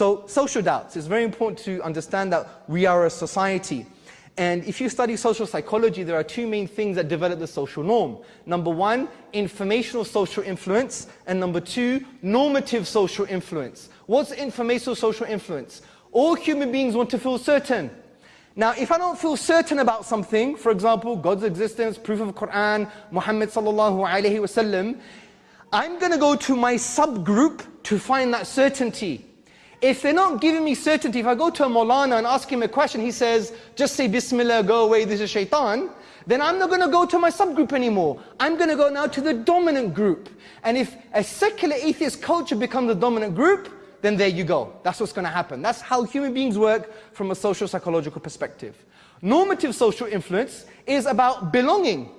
So social doubts, it's very important to understand that we are a society. And if you study social psychology, there are two main things that develop the social norm. Number one, informational social influence, and number two, normative social influence. What's informational social influence? All human beings want to feel certain. Now, if I don't feel certain about something, for example, God's existence, proof of Quran, Muhammad sallallahu alayhi wasallam, I'm going to go to my subgroup to find that certainty. If they're not giving me certainty, if I go to a Maulana and ask him a question, he says, just say Bismillah, go away, this is shaitan, then I'm not going to go to my subgroup anymore. I'm going to go now to the dominant group. And if a secular atheist culture becomes the dominant group, then there you go. That's what's going to happen. That's how human beings work from a social psychological perspective. Normative social influence is about belonging.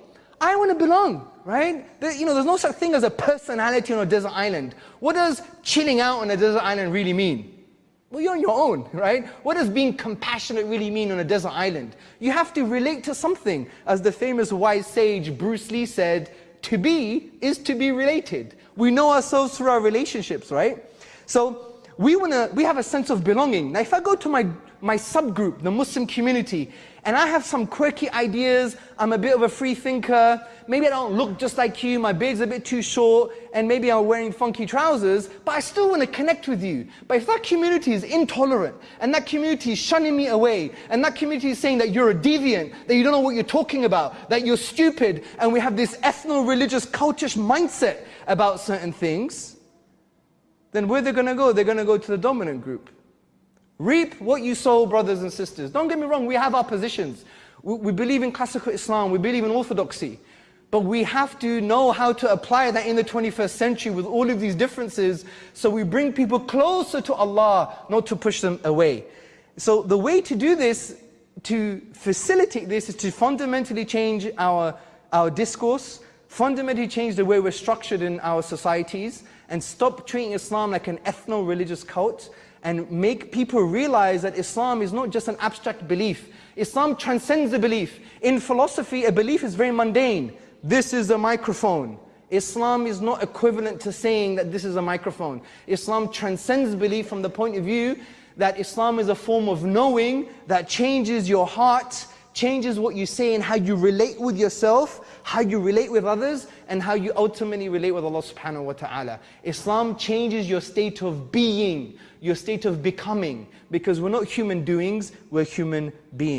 I want to belong, right? There, you know, there's no such thing as a personality on a desert island. What does chilling out on a desert island really mean? Well, you're on your own, right? What does being compassionate really mean on a desert island? You have to relate to something. As the famous wise sage Bruce Lee said, to be is to be related. We know ourselves through our relationships, right? So we want to, we have a sense of belonging. Now if I go to my, my subgroup, the Muslim community, and I have some quirky ideas, I'm a bit of a free thinker, maybe I don't look just like you, my beard's a bit too short, and maybe I'm wearing funky trousers, but I still want to connect with you. But if that community is intolerant, and that community is shunning me away, and that community is saying that you're a deviant, that you don't know what you're talking about, that you're stupid, and we have this ethno-religious cultish mindset about certain things, then where they're going to go? They're going to go to the dominant group. Reap what you sow, brothers and sisters. Don't get me wrong, we have our positions. We, we believe in classical Islam, we believe in orthodoxy. But we have to know how to apply that in the 21st century with all of these differences so we bring people closer to Allah, not to push them away. So the way to do this, to facilitate this, is to fundamentally change our, our discourse, fundamentally change the way we're structured in our societies, and stop treating Islam like an ethno-religious cult and make people realize that Islam is not just an abstract belief. Islam transcends the belief. In philosophy, a belief is very mundane. This is a microphone. Islam is not equivalent to saying that this is a microphone. Islam transcends belief from the point of view that Islam is a form of knowing that changes your heart, changes what you say and how you relate with yourself, how you relate with others, and how you ultimately relate with Allah subhanahu wa ta'ala. Islam changes your state of being, your state of becoming, because we're not human doings, we're human beings.